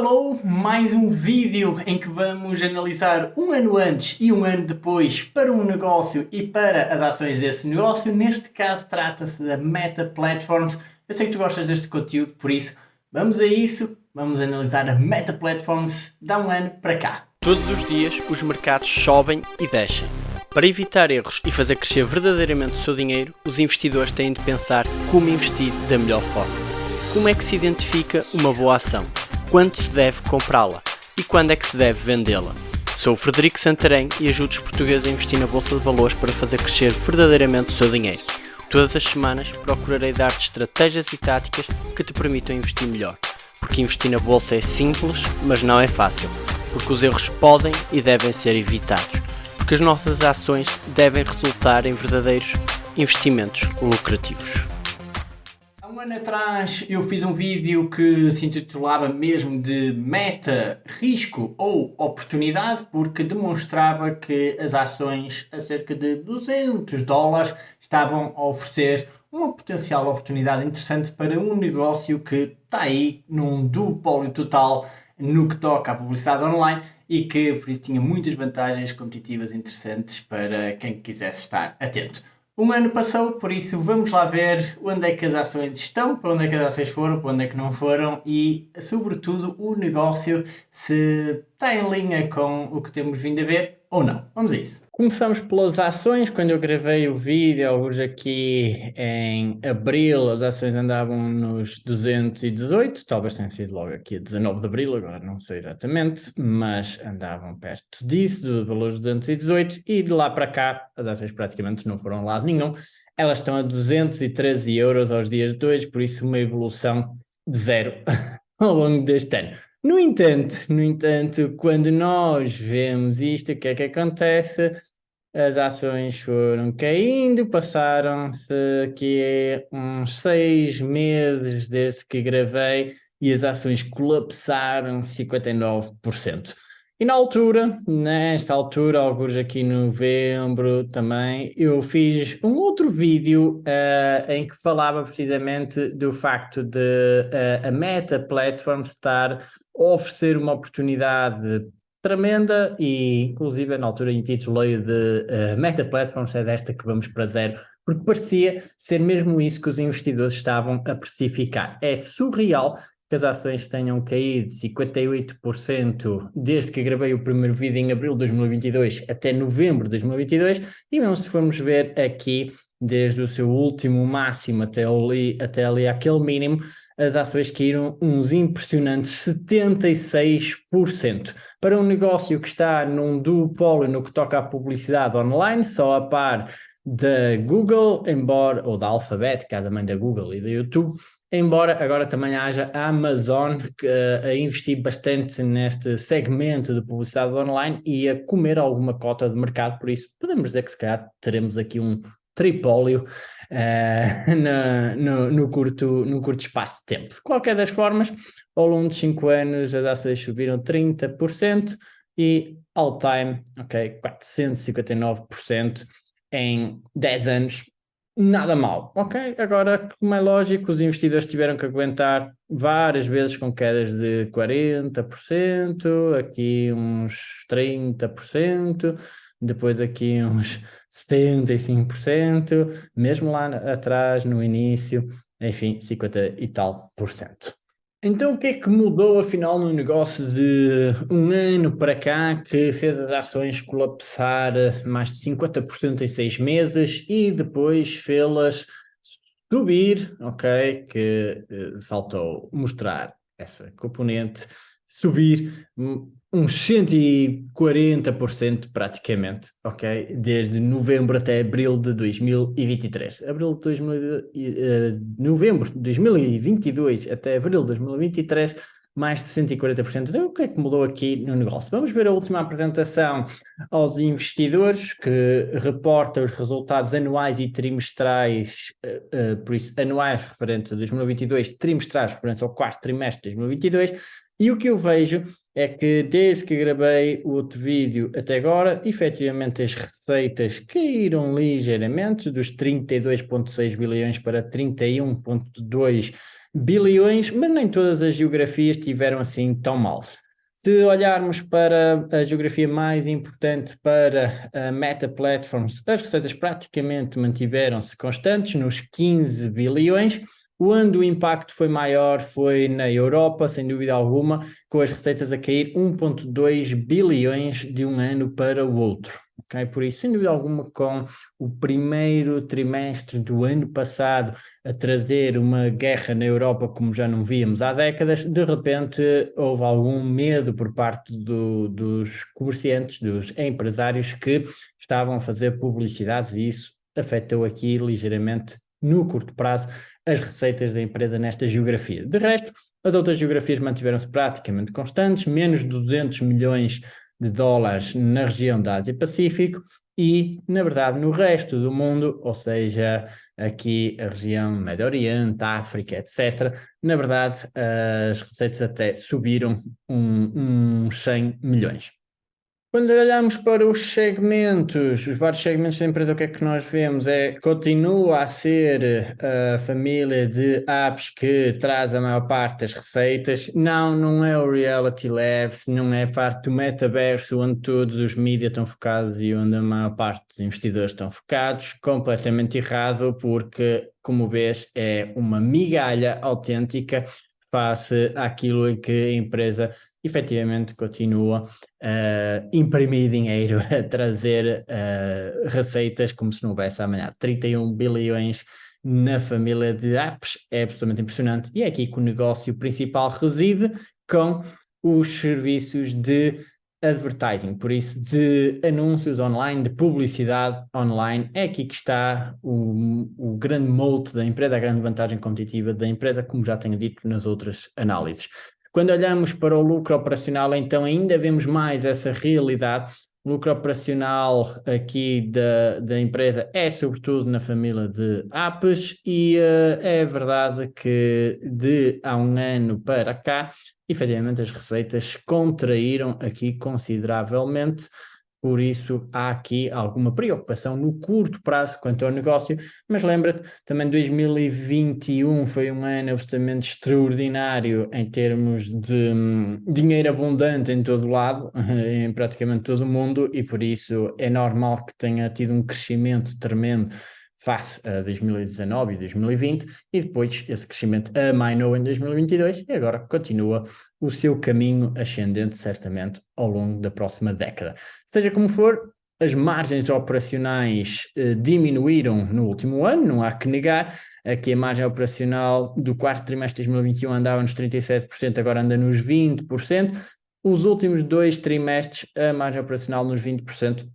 hello! Mais um vídeo em que vamos analisar um ano antes e um ano depois para um negócio e para as ações desse negócio. Neste caso trata-se da Meta Platforms. Eu sei que tu gostas deste conteúdo, por isso vamos a isso. Vamos analisar a Meta Platforms da um ano para cá. Todos os dias os mercados sobem e descem. Para evitar erros e fazer crescer verdadeiramente o seu dinheiro, os investidores têm de pensar como investir da melhor forma. Como é que se identifica uma boa ação? Quando se deve comprá-la e quando é que se deve vendê-la. Sou o Frederico Santarém e ajudo os portugueses a investir na Bolsa de Valores para fazer crescer verdadeiramente o seu dinheiro. Todas as semanas procurarei dar-te estratégias e táticas que te permitam investir melhor. Porque investir na Bolsa é simples, mas não é fácil. Porque os erros podem e devem ser evitados. Porque as nossas ações devem resultar em verdadeiros investimentos lucrativos ano atrás eu fiz um vídeo que se intitulava mesmo de meta, risco ou oportunidade porque demonstrava que as ações a cerca de 200 dólares estavam a oferecer uma potencial oportunidade interessante para um negócio que está aí num duopólio total no que toca à publicidade online e que por isso tinha muitas vantagens competitivas interessantes para quem quisesse estar atento. Um ano passou, por isso vamos lá ver onde é que as ações estão, para onde é que as ações foram, para onde é que não foram e, sobretudo, o negócio se está em linha com o que temos vindo a ver ou não. Vamos a isso. Começamos pelas ações. Quando eu gravei o vídeo, alguns aqui em abril, as ações andavam nos 218, talvez tenha sido logo aqui a 19 de abril, agora não sei exatamente, mas andavam perto disso, do valor de 218, e de lá para cá as ações praticamente não foram a lado nenhum. Elas estão a 213 euros aos dias de hoje, por isso uma evolução de zero ao longo deste ano. No entanto, no entanto, quando nós vemos isto, o que é que acontece? As ações foram caindo, passaram-se aqui uns seis meses desde que gravei e as ações colapsaram 59%. E na altura, nesta altura, alguns aqui em novembro também, eu fiz um outro vídeo uh, em que falava precisamente do facto de uh, a Meta Platform estar a oferecer uma oportunidade tremenda e inclusive na altura intitulei de uh, Meta Platforms é desta que vamos para zero, porque parecia ser mesmo isso que os investidores estavam a precificar. É surreal que as ações tenham caído 58% desde que gravei o primeiro vídeo em abril de 2022 até novembro de 2022 e mesmo se formos ver aqui desde o seu último máximo até ali, até ali aquele mínimo, as ações caíram uns impressionantes 76%. Para um negócio que está num duopólio no que toca à publicidade online, só a par da Google, embora, ou da Alphabet, que é a mãe da Google e da YouTube, Embora agora também haja a Amazon que, uh, a investir bastante neste segmento de publicidade online e a comer alguma cota de mercado, por isso podemos dizer que se calhar teremos aqui um tripólio uh, no, no, curto, no curto espaço de tempo. De qualquer das formas, ao longo de 5 anos as ações subiram 30% e all time, ok, 459% em 10 anos, nada mal. Ok, agora, como é lógico, os investidores tiveram que aguentar várias vezes com quedas de 40%, aqui uns 30%, depois aqui uns 75%, mesmo lá atrás, no início, enfim, 50 e tal por cento. Então o que é que mudou afinal no negócio de um ano para cá que fez as ações colapsar mais de 50% em seis meses e depois fê-las subir, ok? Que uh, faltou mostrar essa componente, subir uns 140% praticamente, ok? Desde novembro até abril de 2023. Abril de 2000, uh, eh, novembro de 2022 até abril de 2023, mais de 140%. Então, o que é que mudou aqui no negócio? Vamos ver a última apresentação aos investidores, que reporta os resultados anuais e trimestrais, uh, uh, por isso, anuais referentes a 2022, trimestrais referentes ao quarto trimestre de 2022, e o que eu vejo é que desde que gravei o outro vídeo até agora, efetivamente as receitas caíram ligeiramente, dos 32,6 bilhões para 31,2 bilhões, mas nem todas as geografias tiveram assim tão mal. Se olharmos para a geografia mais importante para a Meta Platforms, as receitas praticamente mantiveram-se constantes nos 15 bilhões, onde o impacto foi maior foi na Europa, sem dúvida alguma, com as receitas a cair 1,2 bilhões de um ano para o outro. Okay? Por isso, sem dúvida alguma, com o primeiro trimestre do ano passado a trazer uma guerra na Europa como já não víamos há décadas, de repente houve algum medo por parte do, dos comerciantes, dos empresários que estavam a fazer publicidades e isso afetou aqui ligeiramente no curto prazo as receitas da empresa nesta geografia. De resto, as outras geografias mantiveram-se praticamente constantes, menos 200 milhões de dólares na região da Ásia-Pacífico e, na verdade, no resto do mundo, ou seja, aqui a região Médio Oriente, África, etc., na verdade, as receitas até subiram uns um 100 milhões. Quando olhamos para os segmentos, os vários segmentos da empresa, o que é que nós vemos? É continua a ser a família de apps que traz a maior parte das receitas. Não, não é o Reality Labs, não é parte do metaverso onde todos os mídias estão focados e onde a maior parte dos investidores estão focados. Completamente errado, porque, como vês, é uma migalha autêntica face àquilo em que a empresa efetivamente continua a uh, imprimir dinheiro, a trazer uh, receitas como se não houvesse amanhã. 31 bilhões na família de apps é absolutamente impressionante e é aqui que o negócio principal reside com os serviços de advertising, por isso de anúncios online, de publicidade online, é aqui que está o, o grande mote da empresa, a grande vantagem competitiva da empresa, como já tenho dito nas outras análises. Quando olhamos para o lucro operacional, então ainda vemos mais essa realidade. O lucro operacional aqui da, da empresa é sobretudo na família de apps e uh, é verdade que de há um ano para cá, efetivamente as receitas contraíram aqui consideravelmente, por isso há aqui alguma preocupação no curto prazo quanto ao negócio, mas lembra-te, também 2021 foi um ano absolutamente extraordinário em termos de hum, dinheiro abundante em todo lado, em praticamente todo o mundo, e por isso é normal que tenha tido um crescimento tremendo face a 2019 e 2020, e depois esse crescimento amainou em 2022 e agora continua o seu caminho ascendente, certamente, ao longo da próxima década. Seja como for, as margens operacionais eh, diminuíram no último ano, não há que negar, aqui a margem operacional do quarto trimestre de 2021 andava nos 37%, agora anda nos 20%, os últimos dois trimestres a margem operacional nos 20%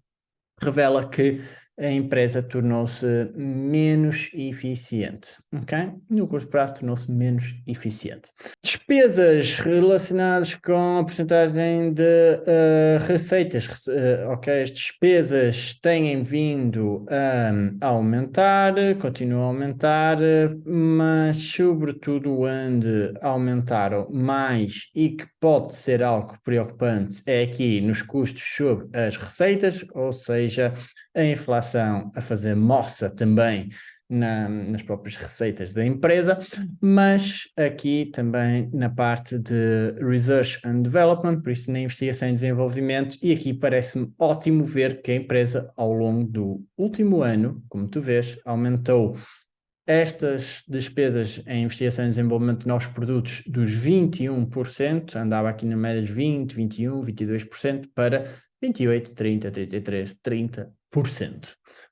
revela que a empresa tornou-se menos eficiente, ok? No curto prazo tornou-se menos eficiente. Despesas relacionadas com a porcentagem de uh, receitas, uh, ok? As despesas têm vindo a aumentar, continuam a aumentar, mas sobretudo onde aumentaram mais e que pode ser algo preocupante é aqui nos custos sobre as receitas, ou seja, a inflação a fazer moça também na, nas próprias receitas da empresa, mas aqui também na parte de Research and Development, por isso na investigação e desenvolvimento, e aqui parece-me ótimo ver que a empresa ao longo do último ano, como tu vês, aumentou estas despesas em investigação e desenvolvimento de novos produtos dos 21%, andava aqui na média de 20, 21, 22%, para 28, 30, 33, 30%.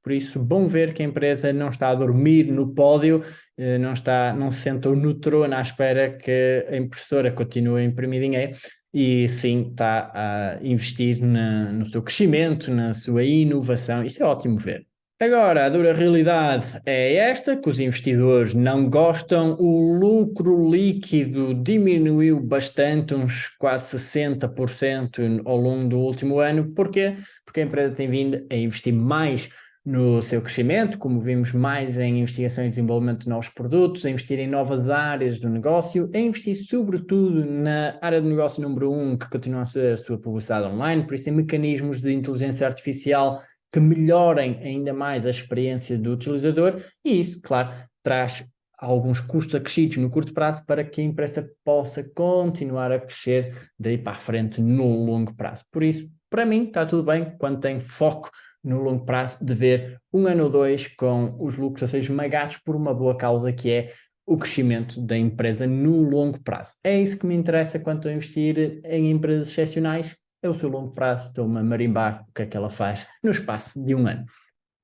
Por isso, bom ver que a empresa não está a dormir no pódio, eh, não, está, não se sentou no trono à espera que a impressora continue a imprimir dinheiro, e sim está a investir na, no seu crescimento, na sua inovação. Isso é ótimo ver. Agora, a dura realidade é esta, que os investidores não gostam, o lucro líquido diminuiu bastante, uns quase 60% ao longo do último ano. Porquê? Porque a empresa tem vindo a investir mais no seu crescimento, como vimos mais em investigação e desenvolvimento de novos produtos, a investir em novas áreas do negócio, a investir sobretudo na área de negócio número um, que continua a ser a sua publicidade online, por isso em mecanismos de inteligência artificial que melhorem ainda mais a experiência do utilizador e isso, claro, traz alguns custos acrescidos no curto prazo para que a empresa possa continuar a crescer daí para a frente no longo prazo. Por isso, para mim, está tudo bem quando tem foco no longo prazo de ver um ano ou dois com os lucros a ser esmagados por uma boa causa que é o crescimento da empresa no longo prazo. É isso que me interessa quando estou a investir em empresas excepcionais, é o seu longo prazo, estou-me a marimbar o que é que ela faz no espaço de um ano.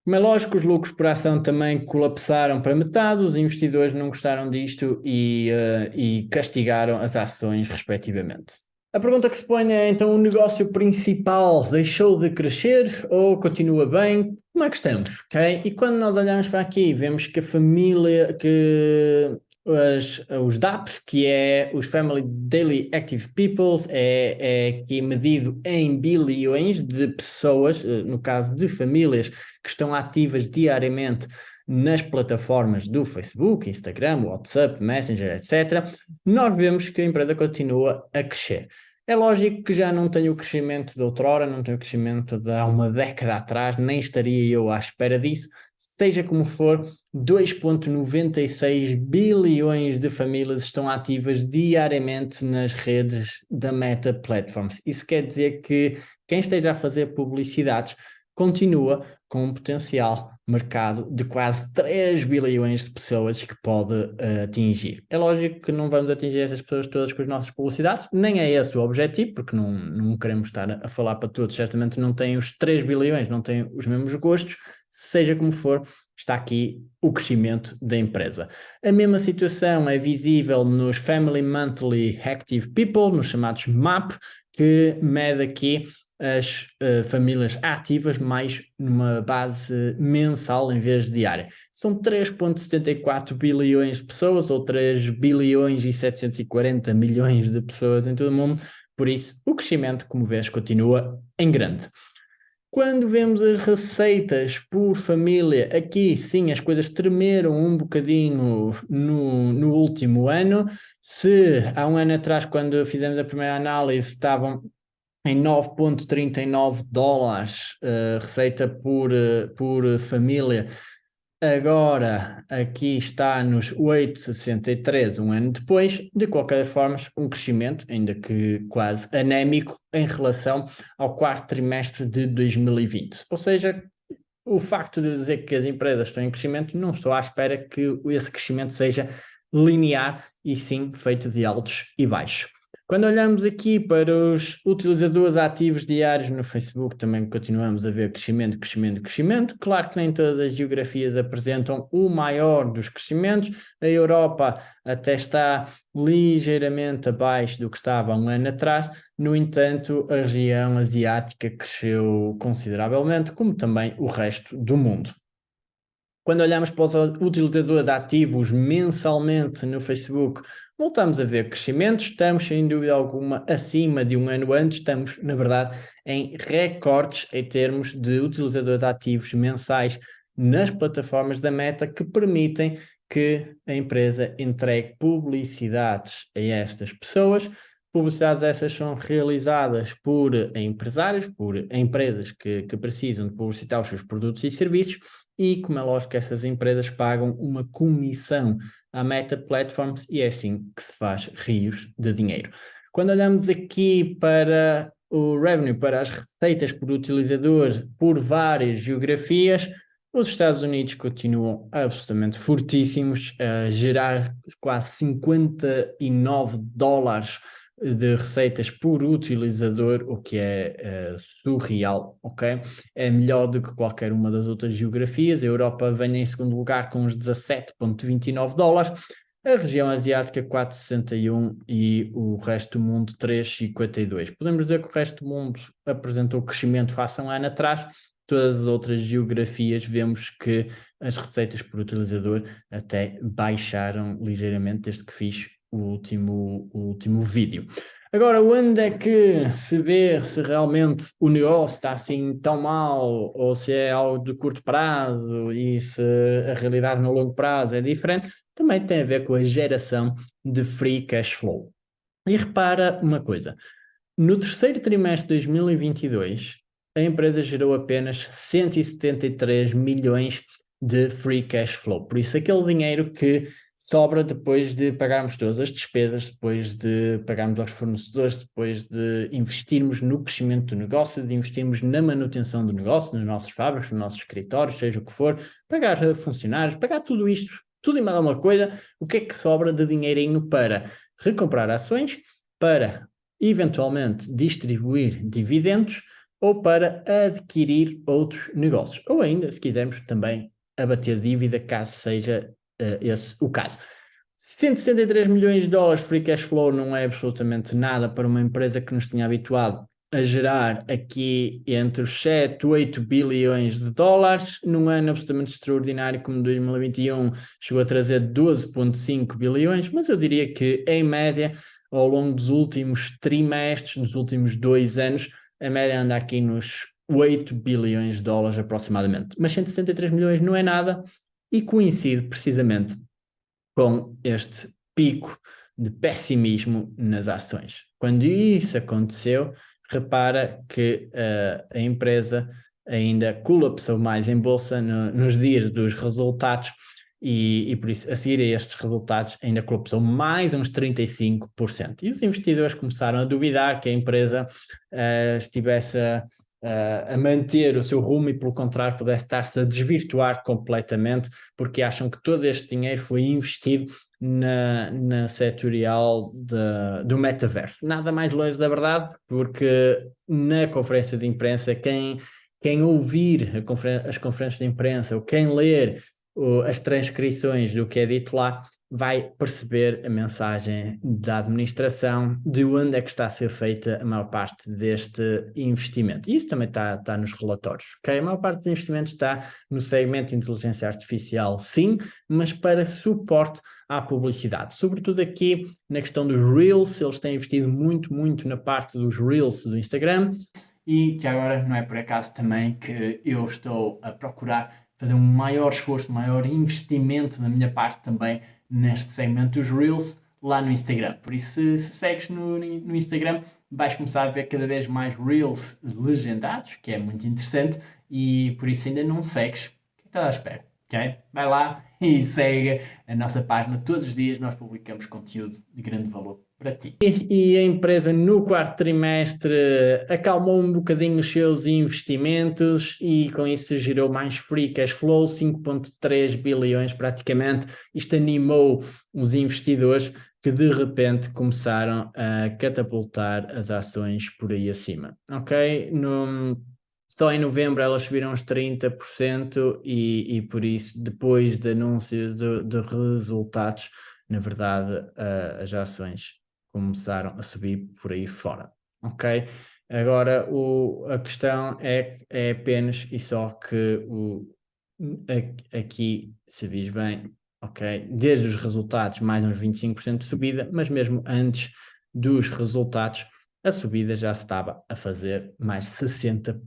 Como é lógico, os lucros por ação também colapsaram para metade, os investidores não gostaram disto e, uh, e castigaram as ações respectivamente. A pergunta que se põe é, então, o negócio principal deixou de crescer ou continua bem? Como é que estamos? Okay? E quando nós olhamos para aqui, vemos que a família, que as, os DAPs, que é os Family Daily Active Peoples, é, é aqui medido em bilhões de pessoas, eh, no caso de famílias que estão ativas diariamente nas plataformas do Facebook, Instagram, WhatsApp, Messenger, etc., nós vemos que a empresa continua a crescer. É lógico que já não tem o crescimento de outrora, não tem o crescimento de há uma década atrás, nem estaria eu à espera disso. Seja como for, 2,96 bilhões de famílias estão ativas diariamente nas redes da Meta Platforms. Isso quer dizer que quem esteja a fazer publicidades continua com um potencial mercado de quase 3 bilhões de pessoas que pode uh, atingir. É lógico que não vamos atingir essas pessoas todas com as nossas publicidades, nem é esse o objetivo, porque não, não queremos estar a falar para todos, certamente não têm os 3 bilhões, não têm os mesmos gostos, seja como for, está aqui o crescimento da empresa. A mesma situação é visível nos Family Monthly Active People, nos chamados MAP, que mede aqui as uh, famílias ativas mais numa base mensal em vez de diária. São 3.74 bilhões de pessoas ou 3 bilhões e 740 milhões de pessoas em todo o mundo, por isso o crescimento, como vês, continua em grande. Quando vemos as receitas por família, aqui sim as coisas tremeram um bocadinho no, no último ano. Se há um ano atrás, quando fizemos a primeira análise, estavam em 9,39 dólares uh, receita por, uh, por família. Agora, aqui está nos 8,63, um ano depois. De qualquer forma, um crescimento, ainda que quase anémico, em relação ao quarto trimestre de 2020. Ou seja, o facto de dizer que as empresas estão em crescimento, não estou à espera que esse crescimento seja linear e sim feito de altos e baixos. Quando olhamos aqui para os utilizadores ativos diários no Facebook, também continuamos a ver crescimento, crescimento, crescimento. Claro que nem todas as geografias apresentam o maior dos crescimentos. A Europa até está ligeiramente abaixo do que estava um ano atrás. No entanto, a região asiática cresceu consideravelmente, como também o resto do mundo. Quando olhamos para os utilizadores ativos mensalmente no Facebook, voltamos a ver crescimento, estamos sem dúvida alguma acima de um ano antes, estamos na verdade em recordes em termos de utilizadores ativos mensais nas plataformas da Meta que permitem que a empresa entregue publicidades a estas pessoas. Publicidades essas são realizadas por empresários, por empresas que, que precisam de publicitar os seus produtos e serviços e, como é lógico, essas empresas pagam uma comissão à Meta Platforms e é assim que se faz rios de dinheiro. Quando olhamos aqui para o revenue, para as receitas por utilizador por várias geografias, os Estados Unidos continuam absolutamente fortíssimos, a gerar quase 59 dólares de receitas por utilizador, o que é uh, surreal, ok? É melhor do que qualquer uma das outras geografias. A Europa vem em segundo lugar com os 17,29 dólares, a região asiática 4,61 e o resto do mundo 3,52. Podemos dizer que o resto do mundo apresentou crescimento face a um ano atrás, todas as outras geografias vemos que as receitas por utilizador até baixaram ligeiramente desde que fiz o último, o último vídeo. Agora, onde é que se vê se realmente o negócio está assim tão mal ou se é algo de curto prazo e se a realidade no longo prazo é diferente, também tem a ver com a geração de free cash flow. E repara uma coisa, no terceiro trimestre de 2022, a empresa gerou apenas 173 milhões de free cash flow. Por isso, aquele dinheiro que sobra depois de pagarmos todas as despesas, depois de pagarmos aos fornecedores, depois de investirmos no crescimento do negócio, de investirmos na manutenção do negócio, nos nossos fábricas, nos nossos escritórios, seja o que for, pagar funcionários, pagar tudo isto, tudo e mais alguma coisa, o que é que sobra de dinheirinho para recomprar ações, para eventualmente distribuir dividendos ou para adquirir outros negócios. Ou ainda, se quisermos, também abater dívida, caso seja esse o caso. 163 milhões de dólares free cash flow não é absolutamente nada para uma empresa que nos tinha habituado a gerar aqui entre os 7 e 8 bilhões de dólares, num ano absolutamente extraordinário como 2021 chegou a trazer 12.5 bilhões, mas eu diria que em média, ao longo dos últimos trimestres, nos últimos dois anos, a média anda aqui nos 8 bilhões de dólares aproximadamente. Mas 163 milhões não é nada e coincide precisamente com este pico de pessimismo nas ações. Quando isso aconteceu, repara que uh, a empresa ainda colapsou mais em bolsa no, nos dias dos resultados e, e, por isso, a seguir a estes resultados, ainda colapsou mais uns 35%. E os investidores começaram a duvidar que a empresa uh, estivesse a, uh, a, manter o seu rumo e, pelo contrário, pudesse estar-se a desvirtuar completamente, porque acham que todo este dinheiro foi investido na, na setorial de, do metaverso. Nada mais longe da verdade, porque na conferência de imprensa, quem, quem ouvir conferen as conferências de imprensa ou quem ler as transcrições do que é dito lá, vai perceber a mensagem da administração de onde é que está a ser feita a maior parte deste investimento. E isso também está, está nos relatórios, ok? A maior parte do investimento está no segmento de inteligência artificial, sim, mas para suporte à publicidade. Sobretudo aqui na questão dos Reels, eles têm investido muito, muito na parte dos Reels do Instagram. E já agora não é por acaso também que eu estou a procurar fazer um maior esforço, um maior investimento da minha parte também neste segmento dos Reels lá no Instagram. Por isso, se, se segues no, no Instagram, vais começar a ver cada vez mais Reels legendados, que é muito interessante, e por isso ainda não segues, que estás à espera? Okay? Vai lá e segue a nossa página. Todos os dias nós publicamos conteúdo de grande valor para ti. E, e, a empresa no quarto trimestre acalmou um bocadinho os seus investimentos e com isso gerou mais free cash flow, 5.3 bilhões praticamente. Isto animou os investidores que de repente começaram a catapultar as ações por aí acima. Ok? No, só em novembro elas subiram uns 30% e, e por isso, depois de anúncio de, de resultados, na verdade, uh, as ações começaram a subir por aí fora, ok? Agora, o, a questão é, é apenas e só que o, aqui, se vis bem, ok? Desde os resultados, mais uns 25% de subida, mas mesmo antes dos resultados, a subida já estava a fazer mais 60%.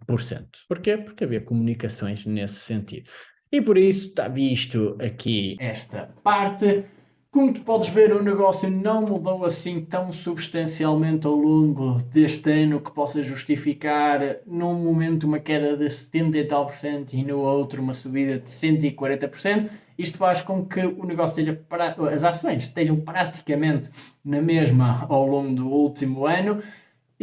Porquê? Porque havia comunicações nesse sentido. E por isso está visto aqui esta parte. Como tu podes ver, o negócio não mudou assim tão substancialmente ao longo deste ano que possa justificar num momento uma queda de 70 e tal por cento e no outro uma subida de 140%. Isto faz com que o negócio esteja, as ações estejam praticamente na mesma ao longo do último ano.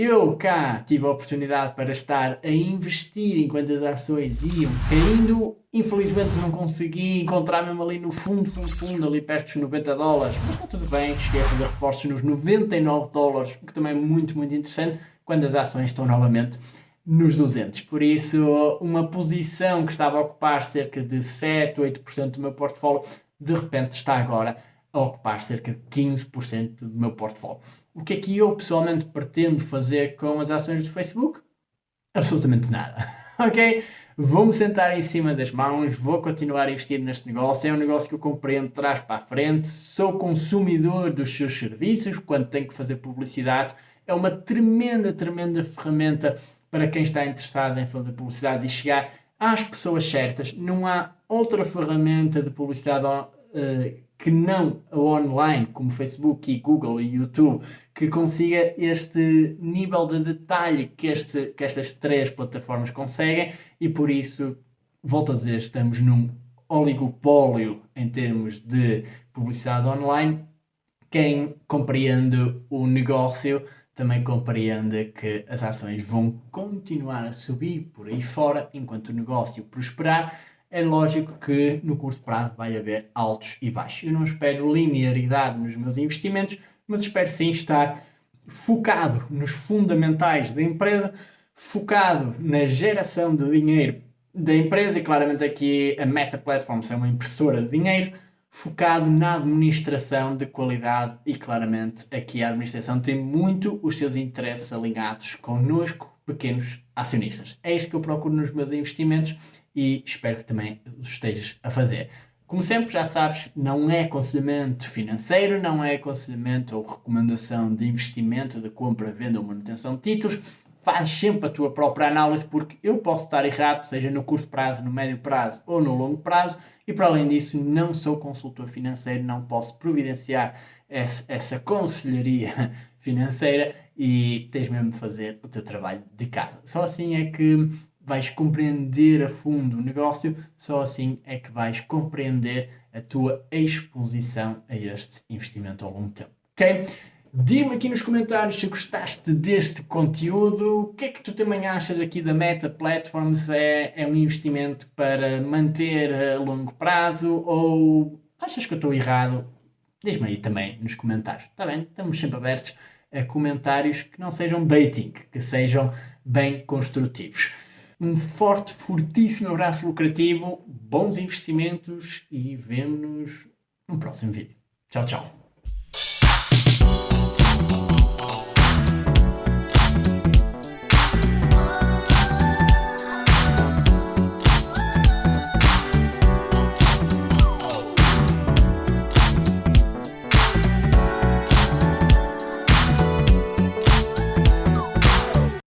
Eu cá tive a oportunidade para estar a investir enquanto as ações iam caindo. Infelizmente não consegui encontrar-me ali no fundo, fundo, fundo, ali perto dos 90 dólares. Mas está tudo bem, cheguei a fazer reforços nos 99 dólares, o que também é muito, muito interessante, quando as ações estão novamente nos 200. Por isso, uma posição que estava a ocupar cerca de 7, 8% do meu portfólio, de repente está agora a ocupar cerca de 15% do meu portfólio. O que é que eu pessoalmente pretendo fazer com as ações do Facebook? Absolutamente nada, ok? Vou-me sentar em cima das mãos, vou continuar a investir neste negócio, é um negócio que eu compreendo trás para a frente, sou consumidor dos seus serviços, quando tenho que fazer publicidade, é uma tremenda, tremenda ferramenta para quem está interessado em fazer publicidade e chegar às pessoas certas. Não há outra ferramenta de publicidade uh, que não a online, como Facebook e Google e YouTube, que consiga este nível de detalhe que, este, que estas três plataformas conseguem e por isso, volto a dizer, estamos num oligopólio em termos de publicidade online, quem compreende o negócio também compreende que as ações vão continuar a subir por aí fora enquanto o negócio prosperar. É lógico que no curto prazo vai haver altos e baixos. Eu não espero linearidade nos meus investimentos, mas espero sim estar focado nos fundamentais da empresa, focado na geração de dinheiro da empresa e claramente aqui a Meta Platforms é uma impressora de dinheiro focado na administração de qualidade e claramente aqui a administração tem muito os seus interesses alinhados connosco, pequenos acionistas. É isto que eu procuro nos meus investimentos e espero que também o estejas a fazer. Como sempre, já sabes, não é aconselhamento financeiro, não é aconselhamento ou recomendação de investimento, de compra, venda ou manutenção de títulos fazes sempre a tua própria análise, porque eu posso estar errado, seja no curto prazo, no médio prazo ou no longo prazo, e para além disso, não sou consultor financeiro, não posso providenciar essa, essa conselharia financeira e tens mesmo de fazer o teu trabalho de casa. Só assim é que vais compreender a fundo o negócio, só assim é que vais compreender a tua exposição a este investimento ao longo tempo. Ok? Diz-me aqui nos comentários se gostaste deste conteúdo. O que é que tu também achas aqui da Meta Platforms? É, é um investimento para manter a longo prazo ou achas que eu estou errado? Diz-me aí também nos comentários. Está bem? Estamos sempre abertos a comentários que não sejam baiting, que sejam bem construtivos. Um forte, fortíssimo abraço lucrativo, bons investimentos e vemo-nos no próximo vídeo. Tchau, tchau.